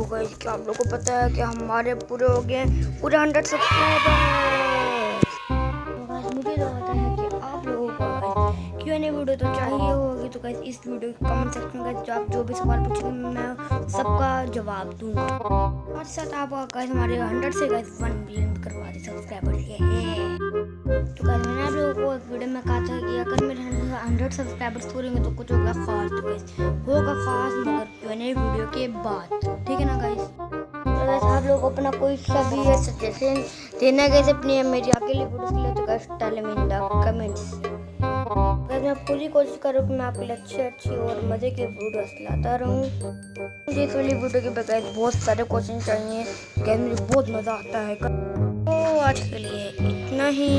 तो गाइस क्या आप लोगों को पता है कि हमारे पूरे हो गए पूरे हंड्रेड सब्सक्राइबर तो मुझे तो पता है कि आप लोगों को क्यों नहीं वीडियो तो चाहिए होगी? तो गाइस इस वीडियो के कमेंट सेक्शन में जो आप जो भी सवाल पूछेंगे, मैं सबका जवाब दूँगा। और साथ आप गाइस हमारे हंड्रेड से गाइस वन मिलियन करवा दे सब्सक्राइबर ये हंड्रेड सब्सक्राइबर्स पूरेंगे तो कुछ होगा खास तो गाइस होगा खास मगर नहीं वीडियो के बाद। ठीक है ना गाइस तो गाइस आप लोग अपना कोई सा भी है सजेशन देना गाइस अपनी मेरी अकेली वीडियोस के लिए तो गाइस डालें इन द कमेंट्स गाइस मैं पूरी कोशिश करूँ कि मैं आपके लिए अच्छी अच्छी और मज़े की वीडियोस लाता रहूँ। मुझे इस वाली वीडियो के बगैर बहुत सारे क्वेश्चन चाहिए। गाइस मुझे बहुत मज़ा आता है। तो आज के लिए इतना ही।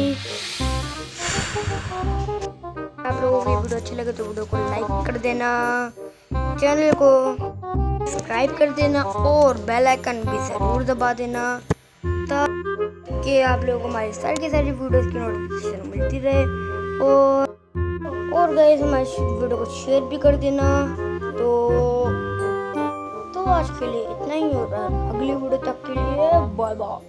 लोगों को वीडियो अच्छी लगे तो वीडियो को लाइक कर देना। चैनल को सब्सक्राइब कर देना और बेल आइकन भी ज़रूर दबा देना ताकि आप लोगों को हमारी सारी की सारी वीडियोस की नोटिफिकेशन मिलती रहे। और और गए हमारी वीडियो को शेयर भी कर देना। तो तो आज के लिए इतना ही होगा अगली वीडियो तक के लिए बाय बाय